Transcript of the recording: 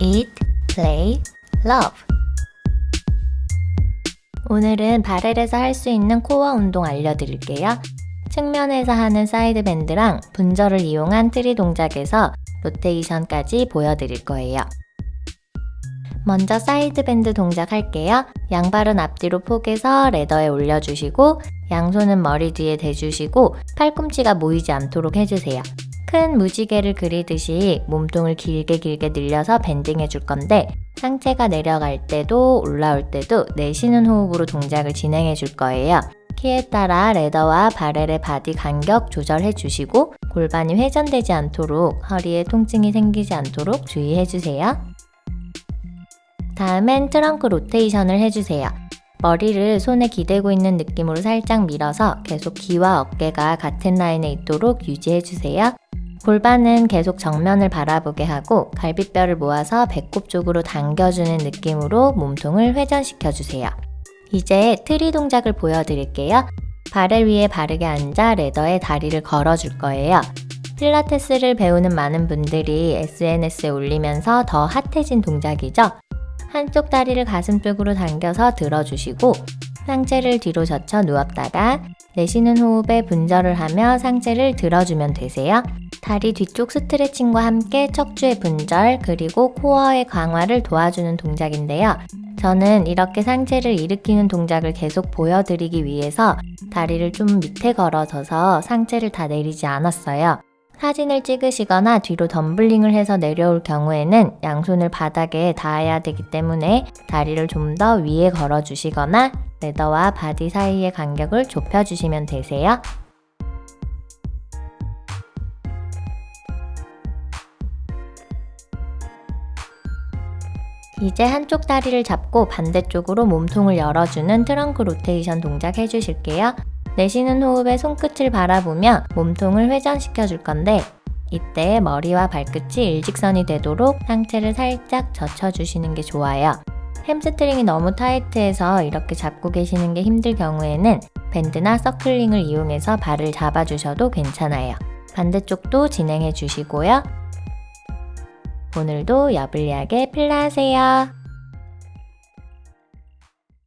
Eat, play, love. 오늘은 barrel에서 할 수 있는 코어 운동 알려드릴게요. 측면에서 하는 side bend랑 분절을 이용한 트리 동작에서 로테이션까지 보여드릴 거예요. 먼저 side bend 동작 할게요. 양발은 앞뒤로 포개서 ladder에 올려주시고 양손은 머리 뒤에 대주시고 팔꿈치가 모이지 않도록 해주세요. 큰 무지개를 그리듯이 몸통을 길게 길게 늘려서 bending 해 줄 건데 상체가 내려갈 때도 올라올 때도 내쉬는 호흡으로 동작을 진행해 줄 거예요. 키에 따라 ladder와 barrel의 body 간격 조절해 주시고 골반이 회전되지 않도록 허리에 통증이 생기지 않도록 주의해 주세요. 다음엔 trunk rotation을 해주세요. 머리를 손에 기대고 있는 느낌으로 살짝 밀어서 계속 귀와 어깨가 같은 라인에 있도록 유지해주세요. 골반은 계속 정면을 바라보게 하고 갈비뼈를 모아서 배꼽 쪽으로 당겨주는 느낌으로 몸통을 회전시켜주세요. 이제 트리 동작을 보여드릴게요. 발을 위에 바르게 앉아 ladder에 다리를 걸어줄 거예요. 필라테스를 배우는 많은 분들이 SNS에 올리면서 더 핫해진 동작이죠. 한쪽 다리를 가슴 쪽으로 당겨서 들어주시고 상체를 뒤로 젖혀 누웠다가 내쉬는 호흡에 분절을 하며 상체를 들어주면 되세요. 다리 뒤쪽 스트레칭과 함께 척추의 분절 그리고 코어의 강화를 도와주는 동작인데요. 저는 이렇게 상체를 일으키는 동작을 계속 보여드리기 위해서 다리를 좀 밑에 걸어서서 상체를 다 내리지 않았어요. 사진을 찍으시거나 뒤로 덤블링을 해서 내려올 경우에는 양손을 바닥에 닿아야 되기 때문에 다리를 좀 더 위에 걸어 주시거나 ladder와 body 사이의 간격을 좁혀 주시면 되세요. 이제 한쪽 다리를 잡고 반대쪽으로 몸통을 열어주는 trunk rotation 동작 해주실게요. 내쉬는 호흡에 손끝을 바라보며 몸통을 회전시켜 줄 건데 이때 머리와 발끝이 일직선이 되도록 상체를 살짝 젖혀주시는 게 좋아요. 햄스트링이 너무 타이트해서 이렇게 잡고 계시는 게 힘들 경우에는 밴드나 circle ring을 이용해서 발을 잡아주셔도 괜찮아요. 반대쪽도 진행해 주시고요. 오늘도 여블리하게 필라하세요.